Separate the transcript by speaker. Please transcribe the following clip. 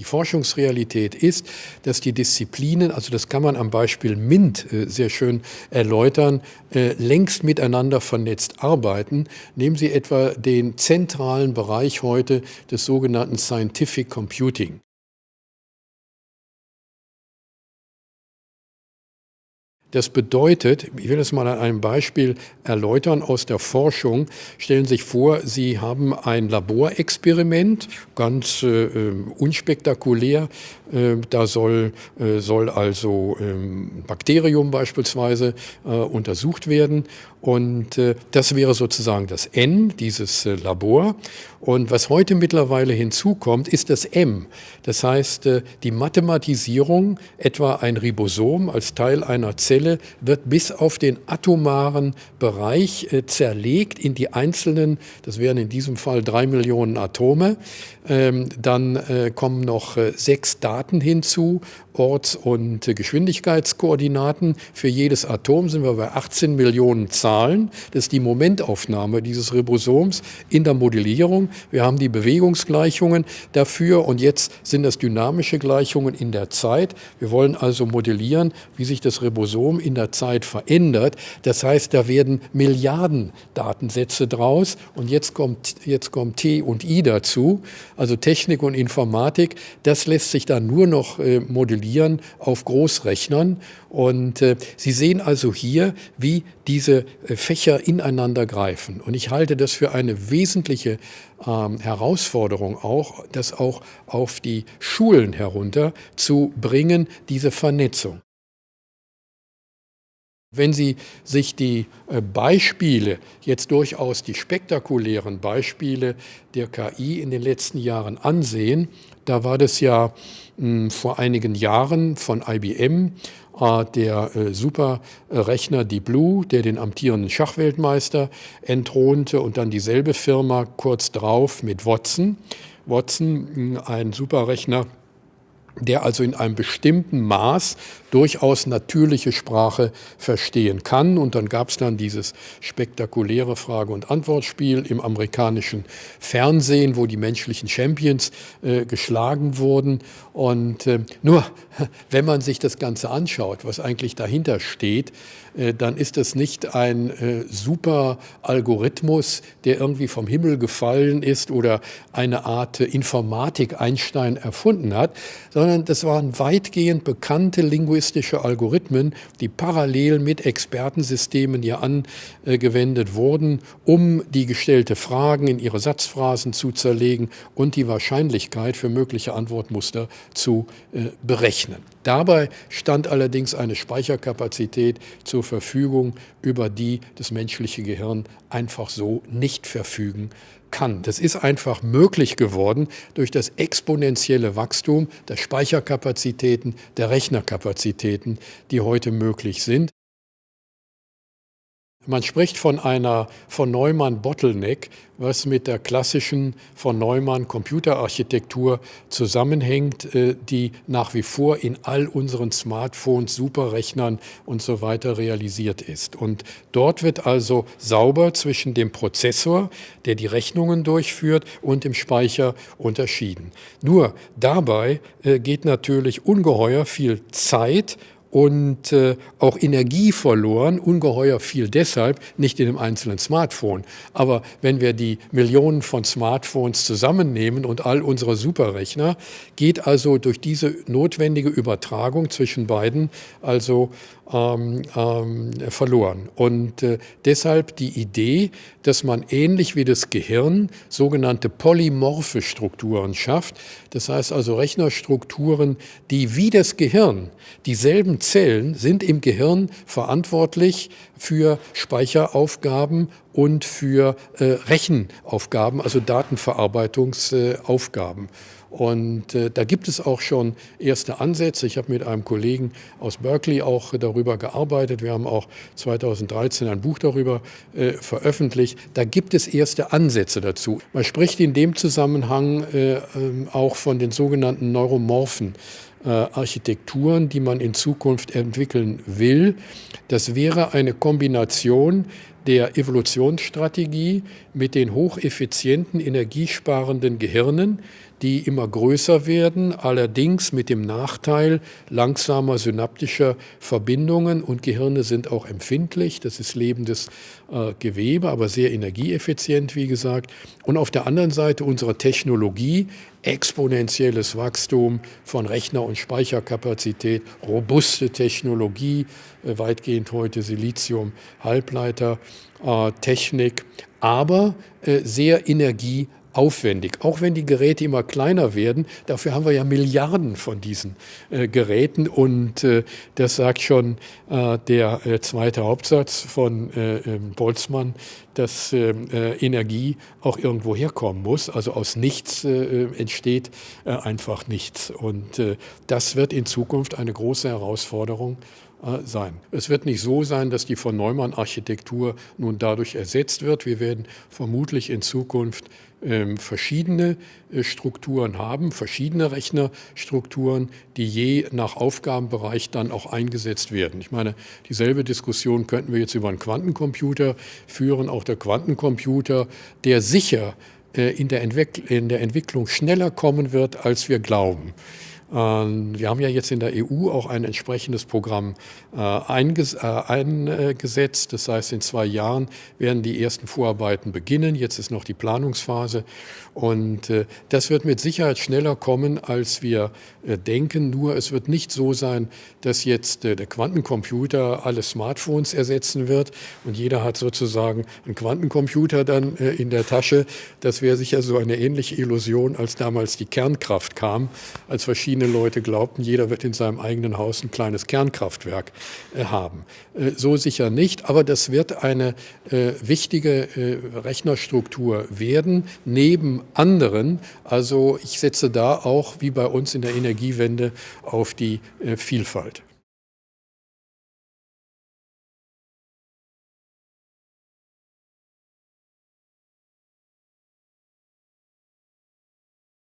Speaker 1: Die Forschungsrealität ist, dass die Disziplinen, also das kann man am Beispiel MINT äh, sehr schön erläutern, äh, längst miteinander vernetzt arbeiten. Nehmen Sie etwa den zentralen Bereich heute des sogenannten Scientific Computing. Das bedeutet, ich will das mal an einem Beispiel erläutern aus der Forschung. Stellen Sie sich vor, Sie haben ein Laborexperiment, ganz äh, ähm, unspektakulär. Äh, da soll, äh, soll also ähm, Bakterium beispielsweise äh, untersucht werden. Und äh, das wäre sozusagen das N, dieses äh, Labor. Und was heute mittlerweile hinzukommt, ist das M. Das heißt, die Mathematisierung, etwa ein Ribosom als Teil einer Zelle, wird bis auf den atomaren Bereich äh, zerlegt in die einzelnen, das wären in diesem Fall drei Millionen Atome. Ähm, dann äh, kommen noch äh, sechs Daten hinzu, Orts- und Geschwindigkeitskoordinaten. Für jedes Atom sind wir bei 18 Millionen Zahlen. Das ist die Momentaufnahme dieses Ribosoms in der Modellierung. Wir haben die Bewegungsgleichungen dafür und jetzt sind das dynamische Gleichungen in der Zeit. Wir wollen also modellieren, wie sich das Ribosom in der Zeit verändert. Das heißt, da werden Milliarden Datensätze draus und jetzt kommt, jetzt kommt T und I dazu, also Technik und Informatik. Das lässt sich dann nur noch äh, modellieren auf Großrechnern und äh, Sie sehen also hier, wie diese äh, Fächer ineinander greifen. Und ich halte das für eine wesentliche ähm, Herausforderung auch, das auch auf die Schulen herunter zu bringen, diese Vernetzung. Wenn Sie sich die äh, Beispiele, jetzt durchaus die spektakulären Beispiele der KI in den letzten Jahren ansehen, da war das ja hm, vor einigen Jahren von IBM äh, der äh, Superrechner Deep Blue, der den amtierenden Schachweltmeister entthronte und dann dieselbe Firma kurz drauf mit Watson. Watson, hm, ein Superrechner, der also in einem bestimmten Maß durchaus natürliche Sprache verstehen kann. Und dann gab es dann dieses spektakuläre Frage- und Antwortspiel im amerikanischen Fernsehen, wo die menschlichen Champions äh, geschlagen wurden. Und äh, nur, wenn man sich das Ganze anschaut, was eigentlich dahinter steht, äh, dann ist das nicht ein äh, super Algorithmus, der irgendwie vom Himmel gefallen ist oder eine Art Informatik Einstein erfunden hat, sondern das waren weitgehend bekannte linguistische Algorithmen, die parallel mit Expertensystemen hier angewendet wurden, um die gestellte Fragen in ihre Satzphrasen zu zerlegen und die Wahrscheinlichkeit für mögliche Antwortmuster zu äh, berechnen. Dabei stand allerdings eine Speicherkapazität zur Verfügung, über die das menschliche Gehirn einfach so nicht verfügen kann. Das ist einfach möglich geworden durch das exponentielle Wachstum der Speicherkapazitäten, der Rechnerkapazitäten, die heute möglich sind. Man spricht von einer von Neumann Bottleneck, was mit der klassischen von Neumann Computerarchitektur zusammenhängt, äh, die nach wie vor in all unseren Smartphones, Superrechnern und so weiter realisiert ist. Und dort wird also sauber zwischen dem Prozessor, der die Rechnungen durchführt, und dem Speicher unterschieden. Nur dabei äh, geht natürlich ungeheuer viel Zeit und äh, auch Energie verloren, ungeheuer viel deshalb, nicht in dem einzelnen Smartphone. Aber wenn wir die Millionen von Smartphones zusammennehmen und all unsere Superrechner, geht also durch diese notwendige Übertragung zwischen beiden also ähm, ähm, verloren. Und äh, deshalb die Idee, dass man ähnlich wie das Gehirn sogenannte polymorphe Strukturen schafft. Das heißt also Rechnerstrukturen, die wie das Gehirn, dieselben Zellen sind im Gehirn verantwortlich für Speicheraufgaben und für äh, Rechenaufgaben, also Datenverarbeitungsaufgaben. Und äh, da gibt es auch schon erste Ansätze. Ich habe mit einem Kollegen aus Berkeley auch darüber gearbeitet. Wir haben auch 2013 ein Buch darüber äh, veröffentlicht. Da gibt es erste Ansätze dazu. Man spricht in dem Zusammenhang äh, ähm, auch von den sogenannten neuromorphen äh, Architekturen, die man in Zukunft entwickeln will. Das wäre eine Kombination der Evolutionsstrategie mit den hocheffizienten, energiesparenden Gehirnen, die immer größer werden, allerdings mit dem Nachteil langsamer synaptischer Verbindungen und Gehirne sind auch empfindlich. Das ist lebendes äh, Gewebe, aber sehr energieeffizient, wie gesagt. Und auf der anderen Seite unsere Technologie, exponentielles Wachstum von Rechner- und Speicherkapazität, robuste Technologie, äh, weitgehend heute Silizium, Halbleiter, Technik, aber äh, sehr energie aufwendig, auch wenn die Geräte immer kleiner werden. Dafür haben wir ja Milliarden von diesen äh, Geräten und äh, das sagt schon äh, der äh, zweite Hauptsatz von äh, ähm, Boltzmann, dass ähm, äh, Energie auch irgendwo herkommen muss. Also aus nichts entsteht einfach nichts und das wird in Zukunft eine große Herausforderung sein. Es wird nicht so sein, dass die von Neumann-Architektur nun dadurch ersetzt wird. Wir werden vermutlich in Zukunft ähm, verschiedene äh, Strukturen haben, verschiedene Rechnerstrukturen, die je nach Aufgabenbereich dann auch eingesetzt werden. Ich meine, dieselbe Diskussion könnten wir jetzt über einen Quantencomputer führen. Auch der Quantencomputer, der sicher äh, in der Entwicklung schneller kommen wird, als wir glauben. Ähm, wir haben ja jetzt in der EU auch ein entsprechendes Programm äh, eingesetzt. Das heißt, in zwei Jahren werden die ersten Vorarbeiten beginnen. Jetzt ist noch die Planungsphase. Und äh, das wird mit Sicherheit schneller kommen, als wir äh, denken. Nur es wird nicht so sein, dass jetzt der Quantencomputer alle Smartphones ersetzen wird und jeder hat sozusagen einen Quantencomputer dann in der Tasche. Das wäre sicher so eine ähnliche Illusion, als damals die Kernkraft kam, als verschiedene verschiedene Leute glaubten, jeder wird in seinem eigenen Haus ein kleines Kernkraftwerk äh, haben. Äh, so sicher nicht, aber das wird eine äh, wichtige Rechnerstruktur werden, neben anderen. Also ich setze da auch, wie bei uns in der Energiewende, auf die Vielfalt.